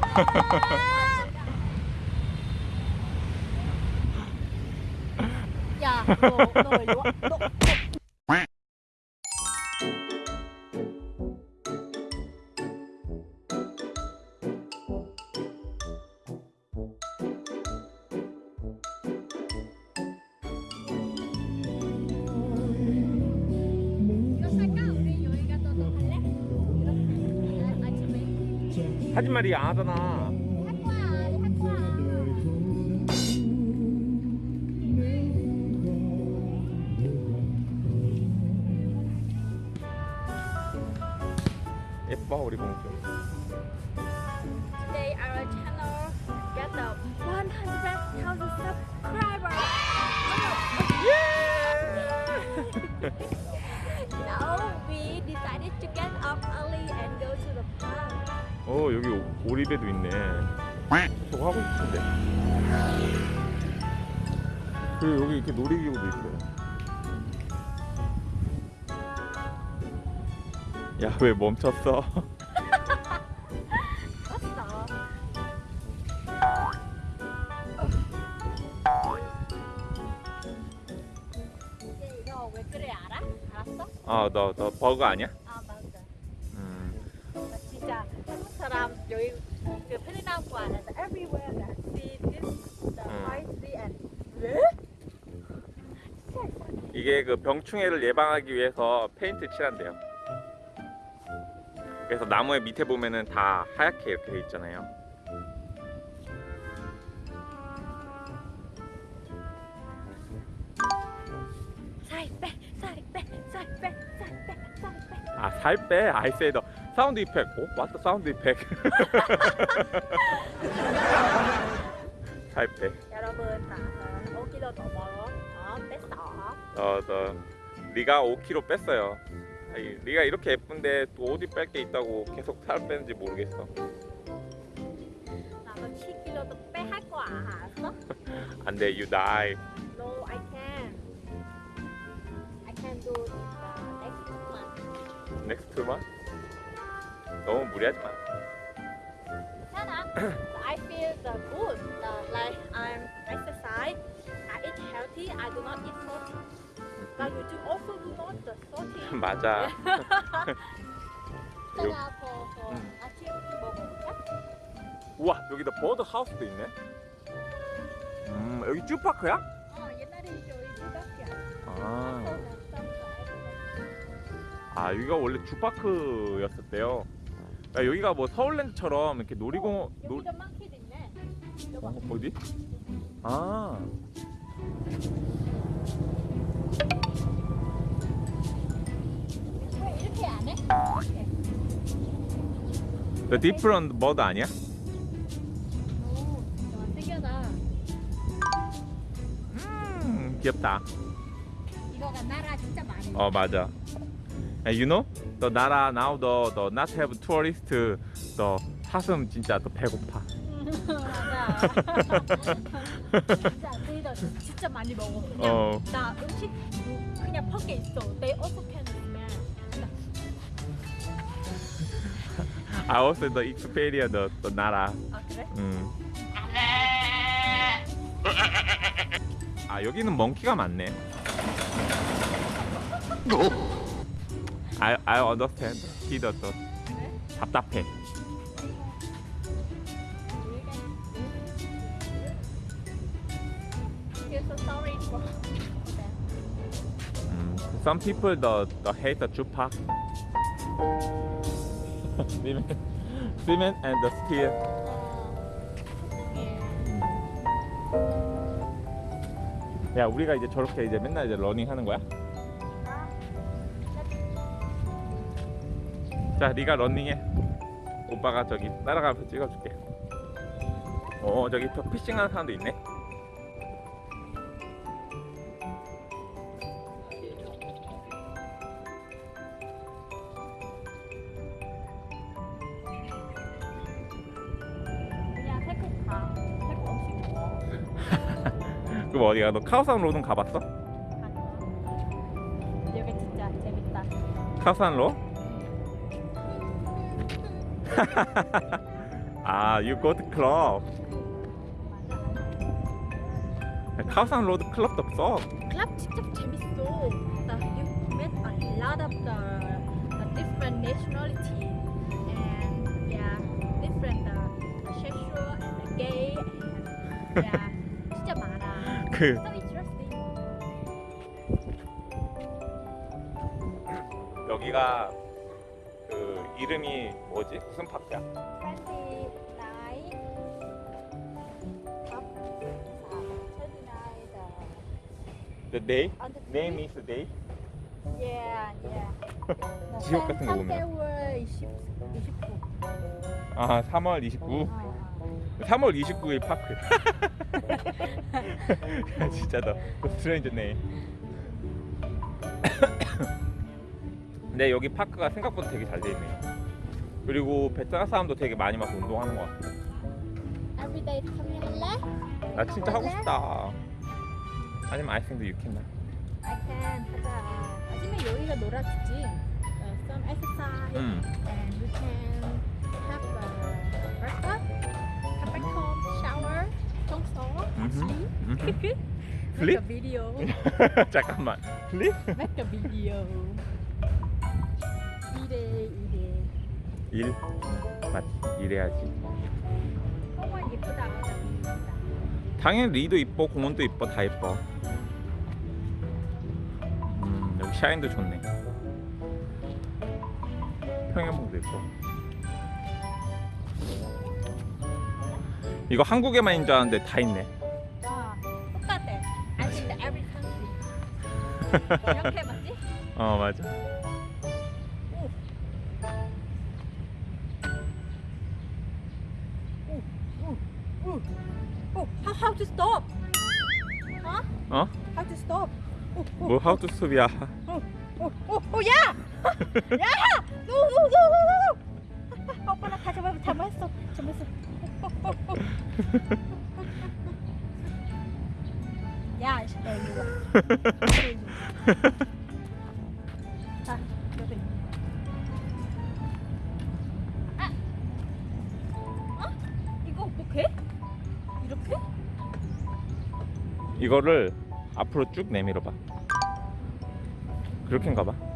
야, 너, 너 와. 너. 말이 안 하잖아. 할 거야, 할 거야. 예뻐 우리 공주. Today our channel get the 100,000 subscribers. now we decided to get up early and go to the park. 어 여기 오- 오리배도 있네. 저거 하고 싶은데. 그리고 여기 이렇게 놀이기구도 있어요. 야 왜 멈췄어? 너 버거 아니야? 그 병충해를 예방하기 위해서 페인트 칠한대요. 그래서 나무의 밑에 보면은 다 하얗게 이렇게 돼 있잖아요. 살빼 살빼 살빼 살빼 살빼 아살 빼? I say the sound effect. 어? What the sound effect? 살 빼. 여러분 나는 5kg 넘어 어 어, 너 네가 5kg 뺐어요. 아이, 네가 이렇게 예쁜데 또 어디 뺄 게 있다고 계속 살 빼는지 모르겠어. 나도 7kg도 빼할 거야 알았어? 안 돼, you die. No I can I can do the next month Next month? 너무 무리하지 마. I feel the good the, like I'm exercise I eat healthy I do not eat salty 나 요즘 the salty 맞아. 더, 더 음. 아침 먹어볼까? 우와, 여기다 버드 하우스도 있네. 음, 여기 쭈파크야? 어 옛날에 집밖에 아, 아 여기가 원래 주파크였었대요. 야, 여기가 뭐 서울랜드처럼 이렇게 놀이공원 놀 여기도 많게 됐네 여봐 어, 어디? 아. The different bird 아니야? 오 좋아 특이하다 음, 귀엽다. 이거가 나라 진짜 많이 어, 맞아. And you know? The 나라 now the the not have tourist the 사슴 진짜 더 배고파. 맞아 진짜 너희들 진짜 많이 먹어 그냥 어. 나 음식 뭐 그냥 밖에 있어 They also can I also the experience the, the 나라. 아 그래? 음. 아 여기는 멍키가 많네. I I understand. He does. 그래? 답답해. 음, some people the the hate the 주 Park. cement, cement and the steel. 어, 야 우리가 이제 저렇게 이제 맨날 이제 러닝 하는 거야? 자 네가 러닝해. 오빠가 저기 따라가면서 찍어줄게. 어 저기 저 fishing하는 사람도 있네. 어. 어디가 너 카오산 로드는 가봤어? 여기 진짜 재밌다. 카오산 로? 아, you go to club. 카오산 로드 클럽도 없어. 클럽 진짜 재밌어. The, you met a lot of the, the different nationality and yeah, different the, the sexual and the gay and yeah. 그. 여기가 그 이름이 뭐지? 무슨 파크야? 29 top 29 The day? on the Name is day? yeah yeah 지옥 같은 거 보면. 3개월 20 29 아, 3월 29. 3월 29일 파크. 야, 진짜 너 스트레인저네. 근데 여기 파크가 생각보다 되게 잘 돼 있네요. 그리고 베트남 사람도 되게 많이 와서 운동하는 것 같아. everyday coming 할래? 나 진짜 하고 싶다. 아니면 I think you can. I can 하자 아침에 여기가 놀아주지 uh, some exercise 음. and we can have a breakfast 음흠. make Sleep? a video 잠깐만. 플립? make a video 이래 이래 일? 맞지. 이래야지. 정말 예쁘다 당연히 리도 이뻐, 공원도 이뻐, 다 이뻐. 음, 여기 샤인도 좋네. 평양봉도 이뻐. 이거 한국에만 있는 줄 알았는데 다 있네. 와 똑같아 I think that every country 이렇게 맞지? 어, 맞아. Oh, how, how to stop? Huh? 어? How to stop? Oh, oh, 뭐 스톱이야. oh, oh, oh, oh, yeah! 야. 아! 어? 이거? 이거를 앞으로 쭉 내밀어 봐. 그렇게인가 봐.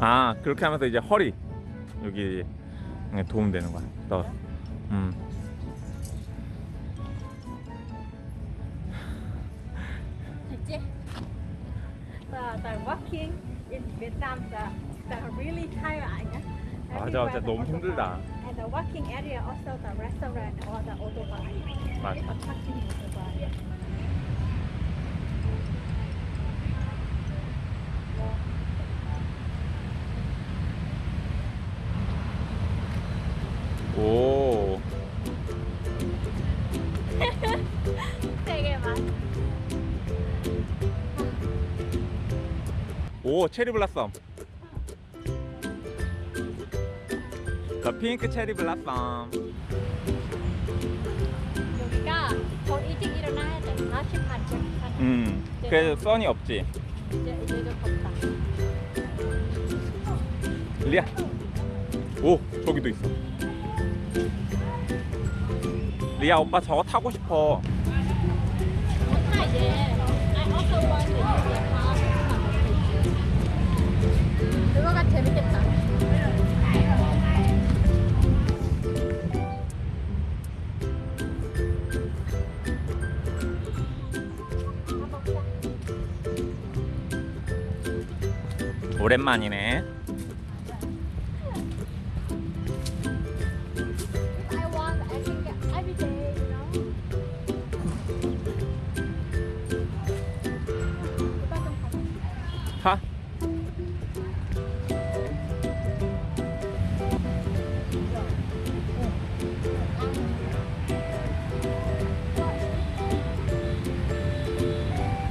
아, 그렇게 하면서 이제 허리 여기 도움 되는 거야. 너. 음. 됐지? The, the walking in Vietnam, the, the really tired? 맞아, 진짜 너무 힘들다. And the walking area also the restaurant or the autobahn. 맞아. The parking autobahn. 오. 되게 많아. 오, 체리 블라썸. 더 핑크 체리 블라썸. 여기가 더 일찍 일어나야 돼. 40 반쯤. 음. 그래서 선이 없지. 이제 이제 좀 덥다. 리아. 오, 저기도 있어. 리아 오빠 저거 타고 싶어. 그거가 재밌겠다. 오랜만이네. 타.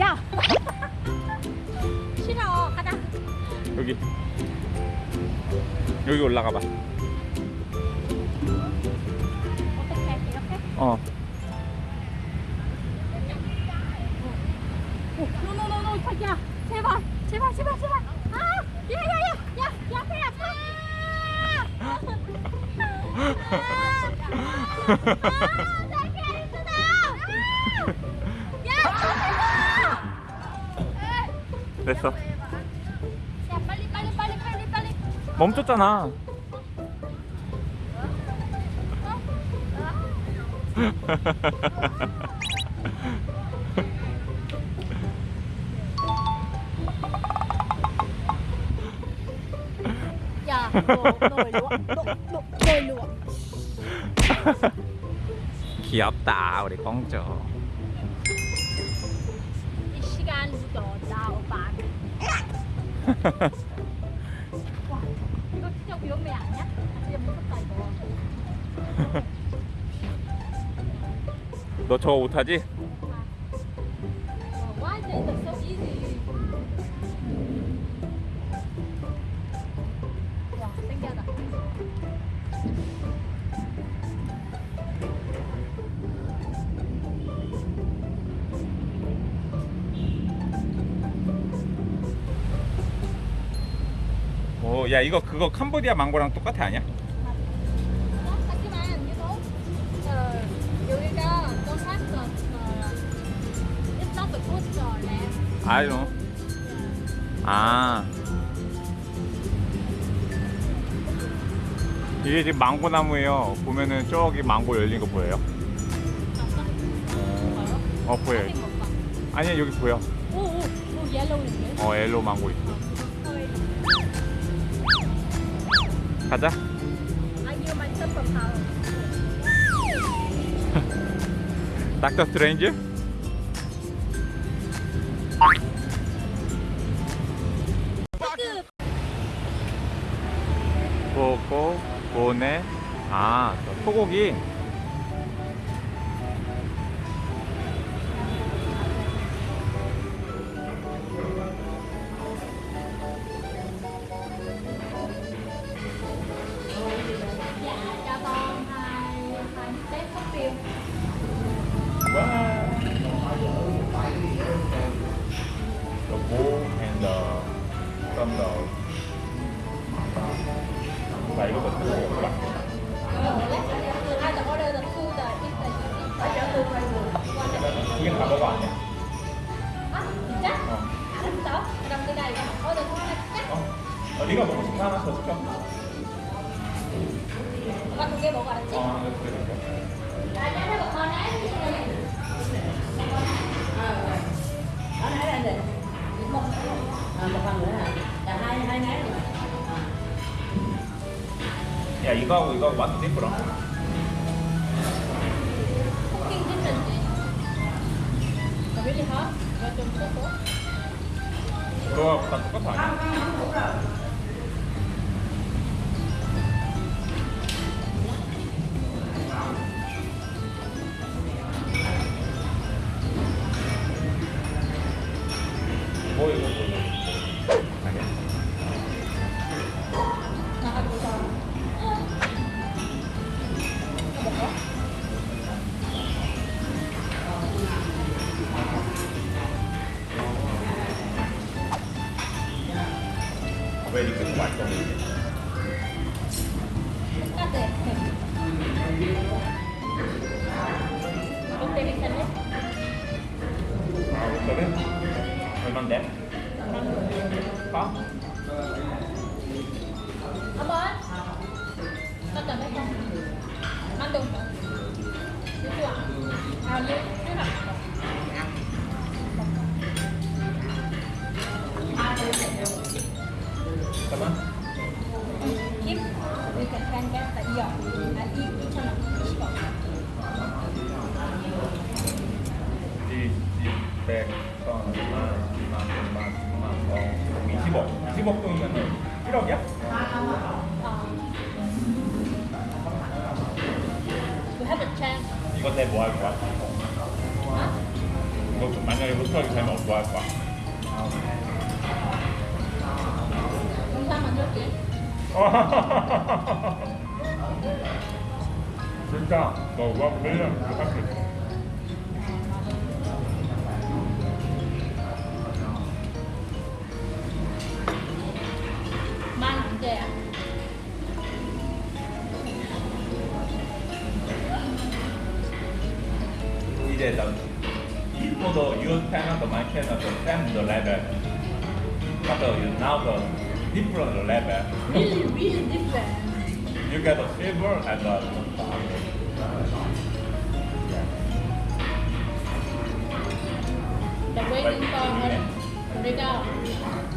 야! 싫어, 가자. 여기. 여기 올라가 봐. 어떻게? 이렇게? 어. 오, no no no no, 야, 제발, 제발, 제발, 제발. 아, 야, 야, 야, 야, 야, 배 아파. 아, 나 캐릭터다. 야, 됐어. 야, 빨리, 빨리, 빨리, 빨리, 빨리. 멈췄잖아. 너, 너 일로 와. 너, 너, 너 일로 와. 귀엽다 우리 공주. 이 시간 묻어다 오빠. 와, 이거 진짜 위험해 아니야? 진짜 무섭다 이거. 너 저거 못하지? 오, 야 이거 그거 캄보디아 망고랑 똑같아 아니야? 어, 하지만 어, 여기가 don't have the it's not the good land. I know. 아. 이게 지금 망고 나무예요. 보면은 저기 망고 열린 거 보여요? 어 보여요. 아니 여기 보여. 오, 오, 오, 옐로우인데? 어 옐로우 망고 있어. 가자. 닥터 스트레인지? 고고 고네 아저 소고기 네가 먹고 거 하나 더 시켜. 오빠 두개 먹어 알았지? 어 rồi. 야 이거하고 이거 완전 예쁘라. 그거 다 똑같아 아니야? có. Ở bên. Tao cần thấy không ăn đùng rồi chưa chưa à như thế nào cảm ơn. Kim, we can can get the ear. I eat each one. Đi, đi, bèn. 20억 20억 돈이면 1억이야? Ah. We have a chance. 이거 내 뭐 할 거야? 이거 좀 만약에 로스하게 되면 뭐할 거야? Nước chị. 진짜 너 우와 매년 이렇게 할수 있어 say that for the your channel, my channel, the same the level. But the, now the different level. Really, really different. You get the silver and the They're waiting for her. Rika,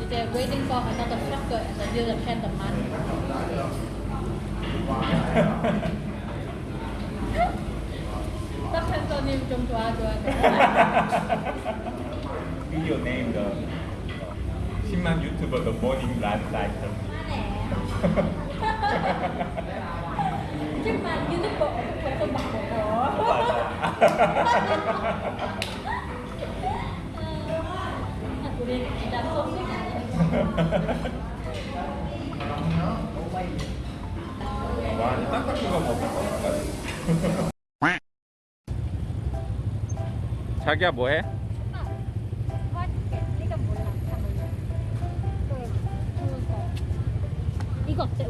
they're waiting for another sucker and then you can the money. 딱 팬서님 좀 도와줘야 돼. video name the uh, 10만 유튜버 the morning life cycle. 하지만 유튜버 어떻게 막 먹어? 우리 일단 소식 와, 이제 딱딱한 거 먹을 거까지. 자기야 뭐해? 이거 어때?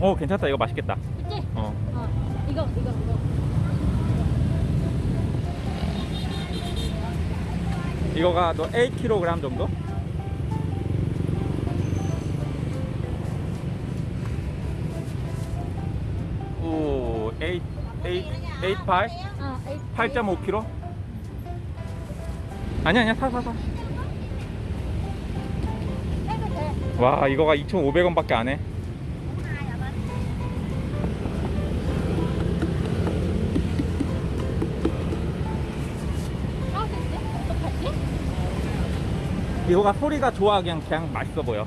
어 괜찮다 이거 맛있겠다. 그치? 어. 어. 이거, 이거, 이거. 이거가 너 8kg 정도? 오, 8, 8, 8, 8? 어, 에이, 8.5kg? 아니 아니야 사 사 사. 해도 돼. 와 이거가 2,500원 밖에 안 해. 사도 돼? 어떡하지? 이거가 소리가 좋아 그냥 그냥 맛있어 보여.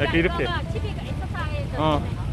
이렇게 이렇게. 어.